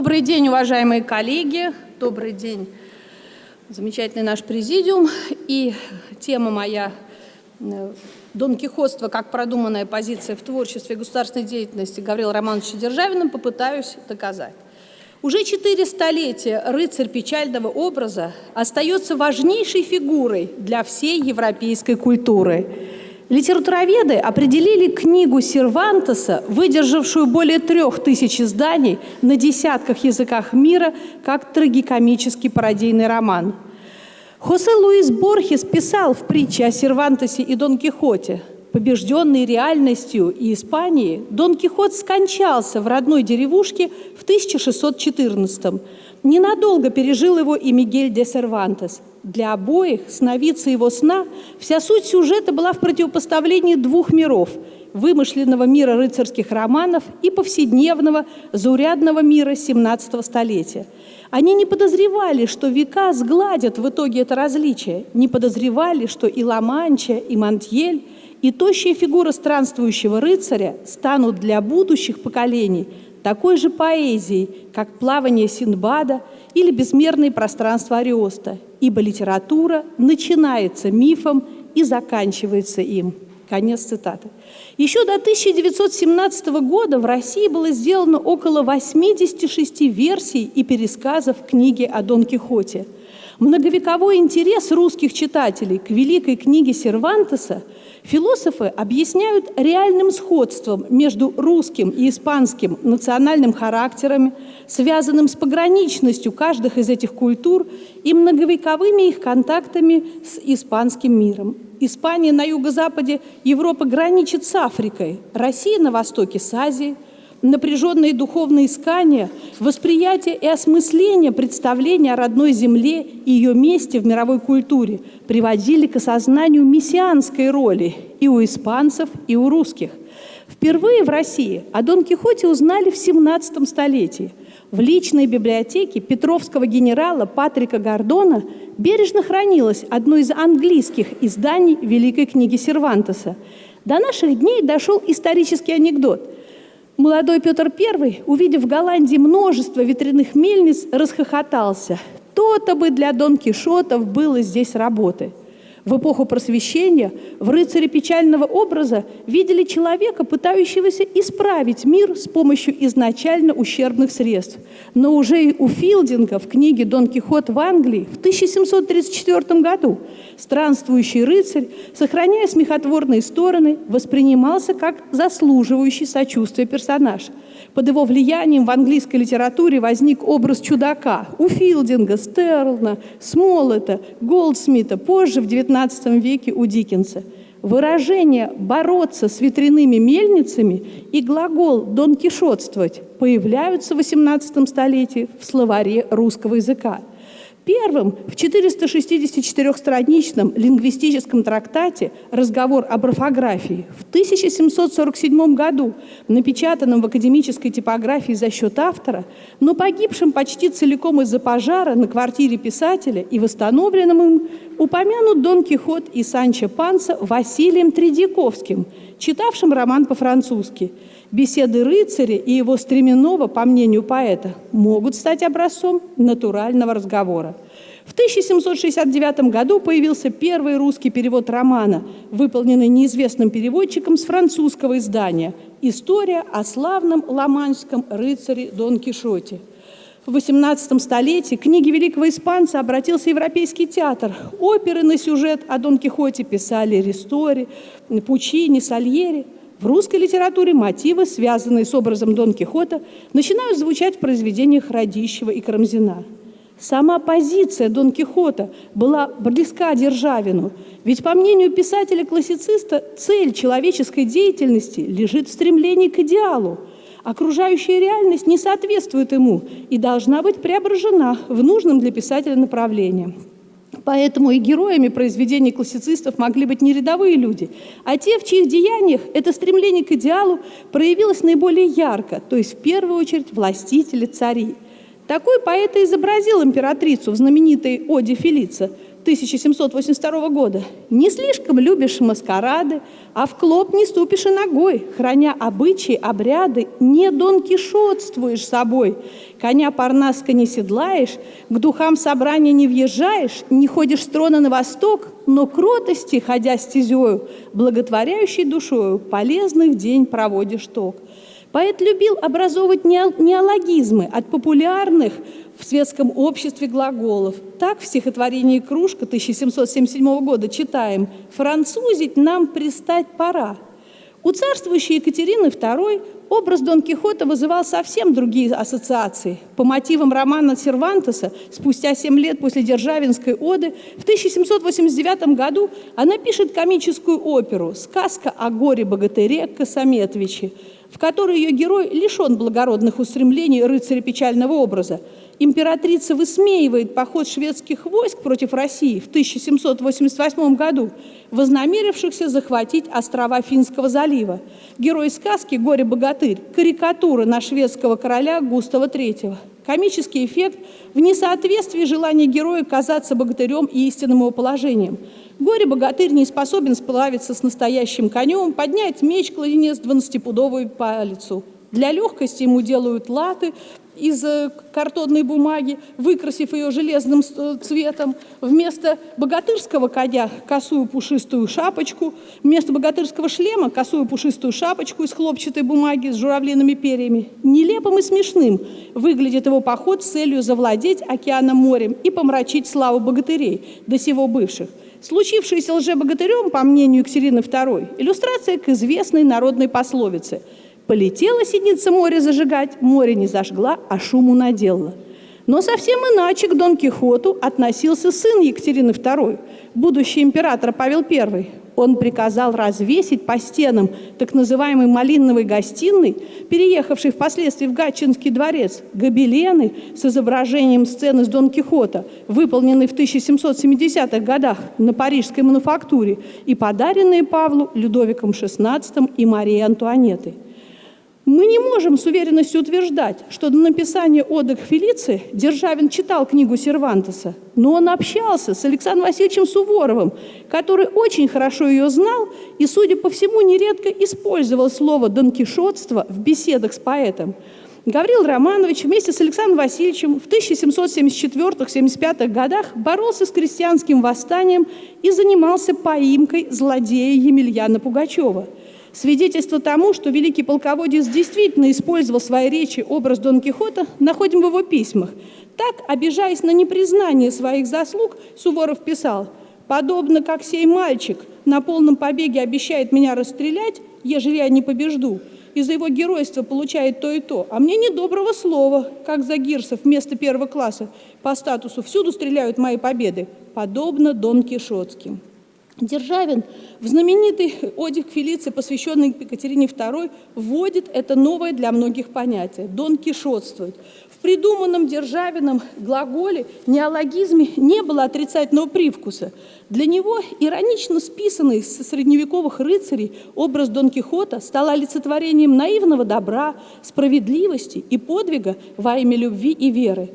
Добрый день, уважаемые коллеги. Добрый день, замечательный наш президиум. И тема моя э, Дон Кихотство как продуманная позиция в творчестве и государственной деятельности Гаврила Романовича Державина попытаюсь доказать. Уже четыре столетия рыцарь печального образа остается важнейшей фигурой для всей европейской культуры – Литературоведы определили книгу Сервантеса, выдержавшую более трех тысяч изданий на десятках языках мира, как трагикомический пародийный роман. Хосе Луис Борхес писал в притче о Сервантесе и Дон Кихоте. Побежденный реальностью и Испанией, Дон Кихот скончался в родной деревушке в 1614 -м. Ненадолго пережил его и Мигель де Сервантес – для обоих, сновидца его сна, вся суть сюжета была в противопоставлении двух миров – вымышленного мира рыцарских романов и повседневного, заурядного мира XVII столетия. Они не подозревали, что века сгладят в итоге это различие, не подозревали, что и Ла-Манча, и Монтьель, и тощая фигура странствующего рыцаря станут для будущих поколений такой же поэзией, как плавание Синдбада или безмерные пространства Ариоста, ибо литература начинается мифом и заканчивается им. Конец цитаты. Еще до 1917 года в России было сделано около 86 версий и пересказов книги о Дон Кихоте. Многовековой интерес русских читателей к великой книге Сервантеса – Философы объясняют реальным сходством между русским и испанским национальным характерами, связанным с пограничностью каждых из этих культур и многовековыми их контактами с испанским миром. Испания на юго-западе Европы граничит с Африкой, Россия на востоке с Азией – напряженные духовные искания, восприятие и осмысление представления о родной земле и ее месте в мировой культуре приводили к осознанию мессианской роли и у испанцев, и у русских. Впервые в России о Дон Кихоте узнали в 17 столетии. В личной библиотеке петровского генерала Патрика Гордона бережно хранилось одно из английских изданий Великой книги Сервантеса. До наших дней дошел исторический анекдот – Молодой Петр I, увидев в Голландии множество ветряных мельниц, расхохотался. То-то бы для Дон Кишотов было здесь работы. В эпоху просвещения в рыцаре печального образа видели человека, пытающегося исправить мир с помощью изначально ущербных средств. Но уже и у Филдинга в книге «Дон Кихот в Англии» в 1734 году странствующий рыцарь, сохраняя смехотворные стороны, воспринимался как заслуживающий сочувствия персонаж – под его влиянием в английской литературе возник образ чудака у Филдинга, Стерлна, Смоллета, Голдсмита, позже в XIX веке у Диккенса. Выражение «бороться с ветряными мельницами» и глагол «донкишотствовать» появляются в XVIII столетии в словаре русского языка – Первым в 464-страничном лингвистическом трактате «Разговор об орфографии» в 1747 году, напечатанном в академической типографии за счет автора, но погибшим почти целиком из-за пожара на квартире писателя и восстановленным им, упомянут Дон Кихот и Санчо Панса Василием Тредяковским, читавшим роман по-французски – Беседы рыцаря и его стременного, по мнению поэта, могут стать образцом натурального разговора. В 1769 году появился первый русский перевод романа, выполненный неизвестным переводчиком с французского издания «История о славном ламанском рыцаре Дон Кишоте». В XVIII столетии к книге великого испанца обратился европейский театр. Оперы на сюжет о Дон Кихоте писали Ристори, Пучини, Сальери – в русской литературе мотивы, связанные с образом Дон Кихота, начинают звучать в произведениях Радищева и Карамзина. Сама позиция Дон Кихота была близка Державину, ведь, по мнению писателя-классициста, цель человеческой деятельности лежит в стремлении к идеалу. Окружающая реальность не соответствует ему и должна быть преображена в нужном для писателя направлении. Поэтому и героями произведений классицистов могли быть не рядовые люди, а те, в чьих деяниях это стремление к идеалу проявилось наиболее ярко, то есть в первую очередь властители, цари. Такой поэт и изобразил императрицу в знаменитой «Оде Фелица» 1782 года. «Не слишком любишь маскарады, а в клоп не ступишь и ногой, храня обычаи, обряды, не донкишотствуешь собой, коня парнаска не седлаешь, к духам собрания не въезжаешь, не ходишь с трона на восток, но кротости, ходя стезею, благотворяющей душою, полезных день проводишь ток». Поэт любил образовывать неологизмы от популярных в светском обществе глаголов. Так в стихотворении «Кружка» 1777 года читаем «Французить нам пристать пора». У царствующей Екатерины II образ Дон Кихота вызывал совсем другие ассоциации. По мотивам романа Сервантеса, спустя семь лет после Державинской оды, в 1789 году она пишет комическую оперу «Сказка о горе-богатыре Косометовиче», в которой ее герой лишен благородных устремлений рыцаря печального образа. Императрица высмеивает поход шведских войск против России в 1788 году, вознамерившихся захватить острова Финского залива. Герой сказки «Горе-богатырь» – карикатура на шведского короля Густава III. Комический эффект в несоответствии желания героя казаться богатырем и истинным его положением – Горе-богатырь не способен сплавиться с настоящим конем, поднять меч кладенец двадцатипудовую палицу. Для легкости ему делают латы из э, картонной бумаги, выкрасив ее железным э, цветом. Вместо богатырского коня косую пушистую шапочку, вместо богатырского шлема косую пушистую шапочку из хлопчатой бумаги с журавлиными перьями. Нелепым и смешным выглядит его поход с целью завладеть океаном морем и помрачить славу богатырей, до сего бывших. Случившееся лжебогатырем, по мнению Екатерины II, иллюстрация к известной народной пословице «Полетела сидница море зажигать, море не зажгла, а шуму наделала». Но совсем иначе к Дон Кихоту относился сын Екатерины II, будущий император Павел I. Он приказал развесить по стенам так называемой малиновой гостиной, переехавшей впоследствии в Гатчинский дворец, гобелены с изображением сцены с Дон Кихота, выполненные в 1770-х годах на парижской мануфактуре и подаренные Павлу Людовиком XVI и Марией Антуанеттой. Мы не можем с уверенностью утверждать, что до написания «Оды к Фелиции» Державин читал книгу Сервантеса, но он общался с Александром Васильевичем Суворовым, который очень хорошо ее знал и, судя по всему, нередко использовал слово «донкишотство» в беседах с поэтом. Гаврил Романович вместе с Александром Васильевичем в 1774-75 годах боролся с крестьянским восстанием и занимался поимкой злодея Емельяна Пугачева – Свидетельство тому, что великий полководец действительно использовал в своей речи образ Дон Кихота, находим в его письмах. Так, обижаясь на непризнание своих заслуг, Суворов писал «Подобно как сей мальчик на полном побеге обещает меня расстрелять, ежели я не побежду, из-за его геройства получает то и то, а мне недоброго слова, как за Гирсов вместо первого класса по статусу всюду стреляют мои победы, подобно Дон Кишотским». Державин в знаменитый «Оде Фелиции», посвященный Екатерине II, вводит это новое для многих понятие – «дон кишотствует». В придуманном Державином глаголе неологизме не было отрицательного привкуса. Для него иронично списанный со средневековых рыцарей образ Дон Кихота стал олицетворением наивного добра, справедливости и подвига во имя любви и веры.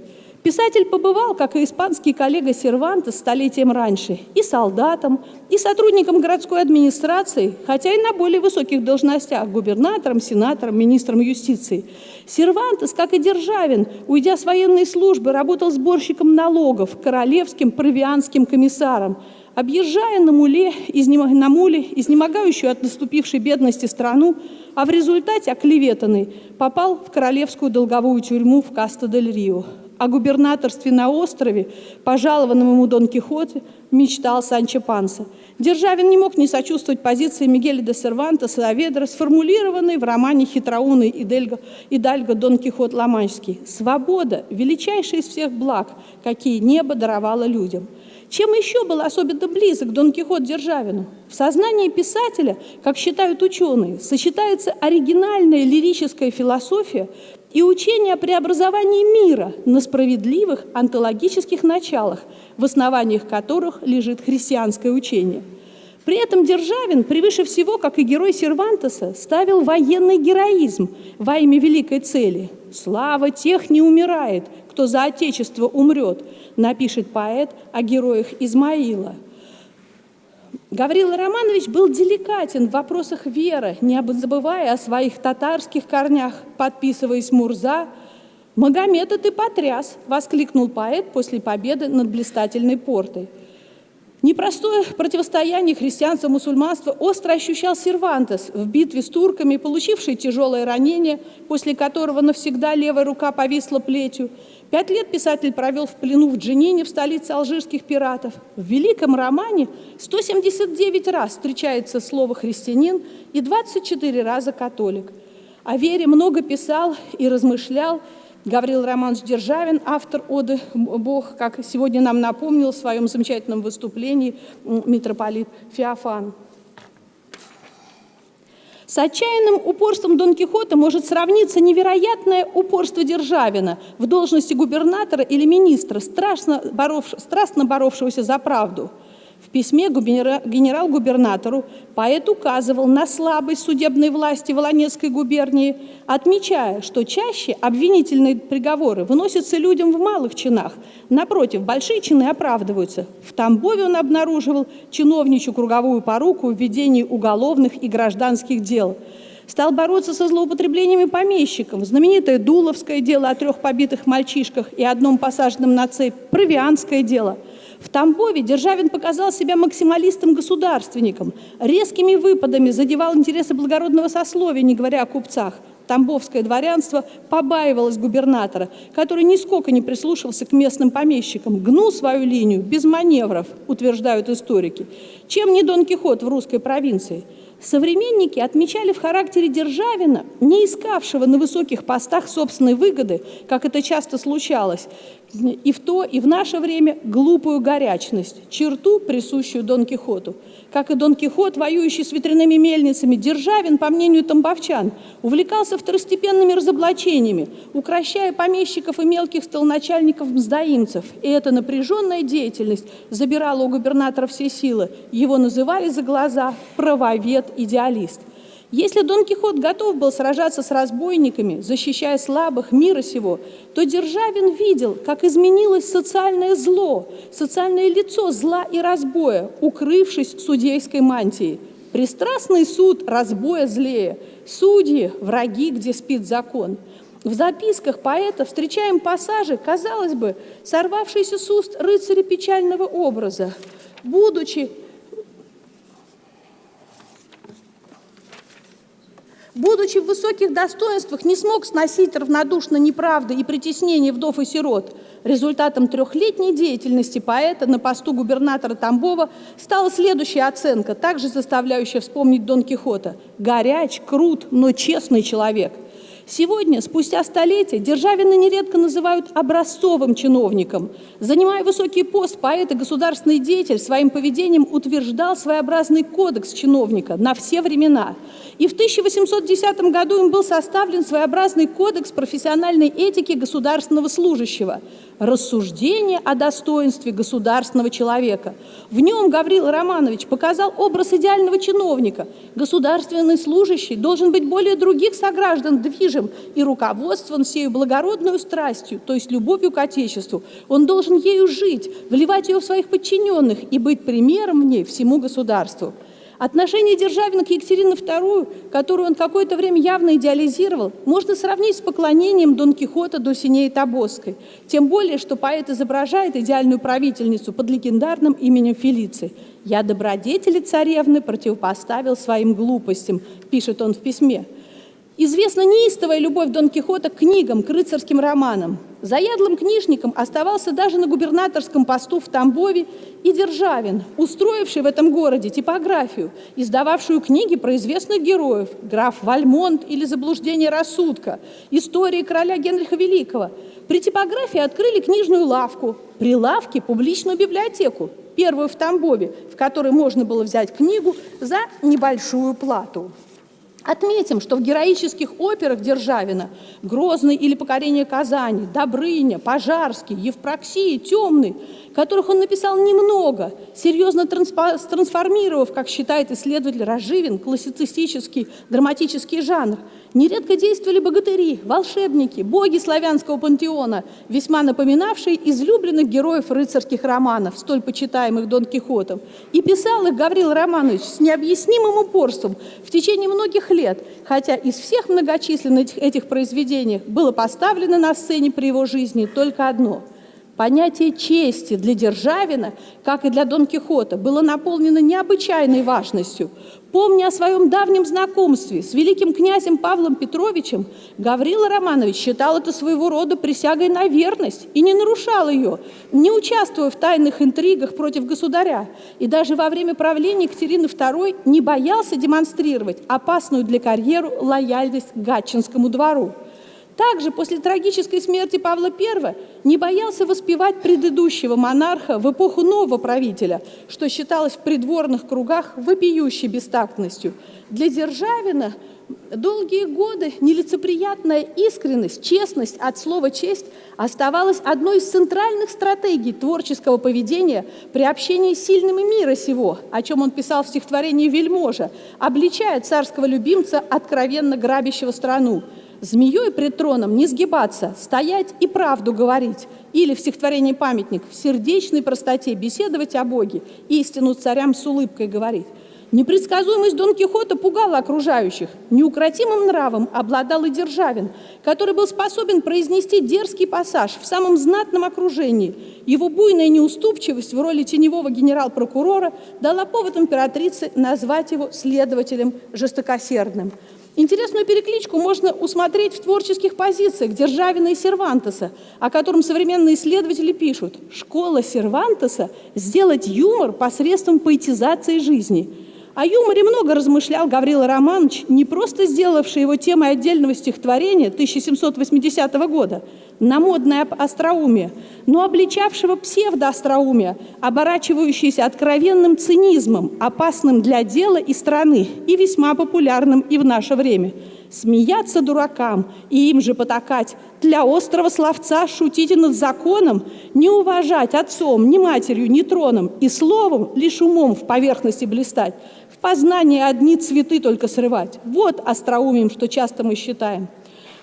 Писатель побывал, как и испанский коллега Серванта столетием раньше, и солдатом, и сотрудником городской администрации, хотя и на более высоких должностях – губернатором, сенатором, министром юстиции. Сервантес, как и Державин, уйдя с военной службы, работал сборщиком налогов, королевским провианским комиссаром, объезжая на муле, изнем... на муле изнемогающую от наступившей бедности страну, а в результате оклеветанный попал в королевскую долговую тюрьму в Каста-дель-Рио о губернаторстве на острове, пожалованном ему Дон Кихоте, мечтал Санчо Панса. Державин не мог не сочувствовать позиции Мигеля де Серванта Саведра, сформулированной в романе «Хитроумный Идельго, Идальго Дон Кихот Ламанчский». «Свобода – величайшая из всех благ, какие небо даровало людям». Чем еще был особенно близок Дон Кихот Державину? В сознании писателя, как считают ученые, сочетается оригинальная лирическая философия и учение о преобразовании мира на справедливых онтологических началах, в основаниях которых лежит христианское учение. При этом Державин, превыше всего, как и герой Сервантеса, ставил военный героизм во имя великой цели. «Слава тех не умирает, кто за Отечество умрет, напишет поэт о героях Измаила. Гаврила Романович был деликатен в вопросах веры, не забывая о своих татарских корнях, подписываясь Мурза. «Магомета ты потряс!» – воскликнул поэт после победы над блистательной портой – Непростое противостояние христианства-мусульманства остро ощущал Сервантес в битве с турками, получивший тяжелое ранение, после которого навсегда левая рука повисла плетью. Пять лет писатель провел в плену в Дженине, в столице алжирских пиратов. В великом романе 179 раз встречается слово «христианин» и 24 раза «католик». О вере много писал и размышлял Гаврил Романович Державин, автор оды «Бог», как сегодня нам напомнил в своем замечательном выступлении митрополит Феофан. С отчаянным упорством Дон Кихота может сравниться невероятное упорство Державина в должности губернатора или министра, страшно боров, страстно боровшегося за правду – в письме генерал-губернатору поэт указывал на слабость судебной власти Волонецкой губернии, отмечая, что чаще обвинительные приговоры выносятся людям в малых чинах. Напротив, большие чины оправдываются. В Тамбове он обнаруживал чиновничью круговую поруку в ведении уголовных и гражданских дел – стал бороться со злоупотреблениями помещиков. Знаменитое Дуловское дело о трех побитых мальчишках и одном посаженном на цепь, Провианское дело – в Тамбове Державин показал себя максималистом-государственником, резкими выпадами задевал интересы благородного сословия, не говоря о купцах. Тамбовское дворянство побаивалось губернатора, который нисколько не прислушивался к местным помещикам, гнул свою линию без маневров, утверждают историки. Чем не Дон Кихот в русской провинции – Современники отмечали в характере Державина, не искавшего на высоких постах собственной выгоды, как это часто случалось, и в то, и в наше время глупую горячность, черту, присущую Дон Кихоту. Как и Дон Кихот, воюющий с ветряными мельницами, Державин, по мнению тамбовчан, увлекался второстепенными разоблачениями, укращая помещиков и мелких столоначальников-мздоимцев. И эта напряженная деятельность забирала у губернатора все силы. Его называли за глаза правовед-идеалист – если Дон Кихот готов был сражаться с разбойниками, защищая слабых мира сего, то Державин видел, как изменилось социальное зло, социальное лицо зла и разбоя, укрывшись судейской мантией. Пристрастный суд разбоя злее, судьи – враги, где спит закон. В записках поэта встречаем пассажи, казалось бы, сорвавшиеся с уст рыцаря печального образа. Будучи будучи в высоких достоинствах, не смог сносить равнодушно неправды и притеснение вдов и сирот. Результатом трехлетней деятельности поэта на посту губернатора Тамбова стала следующая оценка, также заставляющая вспомнить Дон Кихота. «Горяч, крут, но честный человек». Сегодня, спустя столетия, Державина нередко называют образцовым чиновником. Занимая высокий пост, поэт и государственный деятель своим поведением утверждал своеобразный кодекс чиновника на все времена. И в 1810 году им был составлен своеобразный кодекс профессиональной этики государственного служащего – рассуждение о достоинстве государственного человека. В нем Гаврил Романович показал образ идеального чиновника. Государственный служащий должен быть более других сограждан движим и руководствован сею благородную страстью, то есть любовью к Отечеству. Он должен ею жить, вливать ее в своих подчиненных и быть примером в ней всему государству. Отношение Державина к Екатерине II, которую он какое-то время явно идеализировал, можно сравнить с поклонением Дон Кихота Дульсинеи Тобосской. Тем более, что поэт изображает идеальную правительницу под легендарным именем Фелиции. «Я добродетели царевны противопоставил своим глупостям», пишет он в письме. Известна неистовая любовь Дон Кихота к книгам, к рыцарским романам. Заядлым книжником оставался даже на губернаторском посту в Тамбове и Державин, устроивший в этом городе типографию, издававшую книги про известных героев, граф Вальмонт или «Заблуждение рассудка», истории короля Генриха Великого. При типографии открыли книжную лавку, при лавке публичную библиотеку, первую в Тамбове, в которой можно было взять книгу за небольшую плату. Отметим, что в героических операх Державина «Грозный» или «Покорение Казани», «Добрыня», «Пожарский», «Евпроксия», «Темный» которых он написал немного, серьезно трансформировав, как считает исследователь Разживин, классицистический драматический жанр. Нередко действовали богатыри, волшебники, боги славянского пантеона, весьма напоминавшие излюбленных героев рыцарских романов, столь почитаемых Дон Кихотом. И писал их Гаврил Романович с необъяснимым упорством в течение многих лет, хотя из всех многочисленных этих произведений было поставлено на сцене при его жизни только одно – Понятие чести для Державина, как и для Дон Кихота, было наполнено необычайной важностью. Помня о своем давнем знакомстве с великим князем Павлом Петровичем, Гаврила Романович считал это своего рода присягой на верность и не нарушал ее, не участвуя в тайных интригах против государя. И даже во время правления Екатерины II не боялся демонстрировать опасную для карьеру лояльность к Гатчинскому двору. Также после трагической смерти Павла I не боялся воспевать предыдущего монарха в эпоху нового правителя, что считалось в придворных кругах вопиющей бестактностью. Для Державина долгие годы нелицеприятная искренность, честность от слова «честь» оставалась одной из центральных стратегий творческого поведения при общении с сильными мира сего, о чем он писал в стихотворении «Вельможа», обличая царского любимца, откровенно грабящего страну. Змеей пред троном не сгибаться, стоять и правду говорить. Или в стихотворении «Памятник» в сердечной простоте беседовать о Боге, истину царям с улыбкой говорить. Непредсказуемость Дон Кихота пугала окружающих. Неукротимым нравом обладал и Державин, который был способен произнести дерзкий пассаж в самом знатном окружении. Его буйная неуступчивость в роли теневого генерал-прокурора дала повод императрице назвать его следователем жестокосердным. Интересную перекличку можно усмотреть в творческих позициях Державина и Сервантеса, о котором современные исследователи пишут. Школа Сервантеса – сделать юмор посредством поэтизации жизни – о юморе много размышлял Гаврила Романович, не просто сделавший его темой отдельного стихотворения 1780 года на модное остроумие, но обличавшего псевдоостроумие, оборачивающееся откровенным цинизмом, опасным для дела и страны и весьма популярным и в наше время – Смеяться дуракам и им же потакать, для острого словца шутить над законом, не уважать отцом, ни матерью, ни троном, и словом лишь умом в поверхности блистать, в познании одни цветы только срывать. Вот остроумием, что часто мы считаем.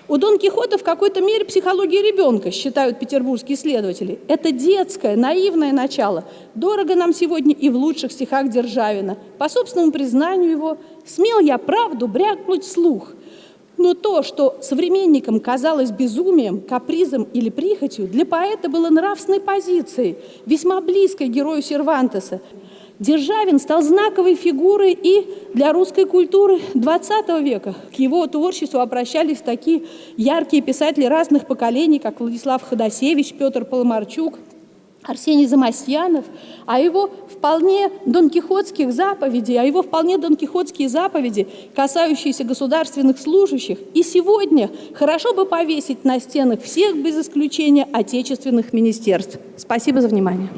У Дон Кихота в какой-то мере психология ребенка, считают петербургские исследователи. Это детское, наивное начало. Дорого нам сегодня и в лучших стихах Державина. По собственному признанию его, смел я правду брякнуть слух – но то, что современникам казалось безумием, капризом или прихотью, для поэта было нравственной позицией, весьма близкой герою Сервантеса. Державин стал знаковой фигурой и для русской культуры XX века. К его творчеству обращались такие яркие писатели разных поколений, как Владислав Ходосевич, Петр Поломарчук – Арсений Замасьянов, а его вполне донкихотских заповедей, а его вполне донкихотские заповеди, касающиеся государственных служащих, и сегодня хорошо бы повесить на стенах всех без исключения отечественных министерств. Спасибо за внимание.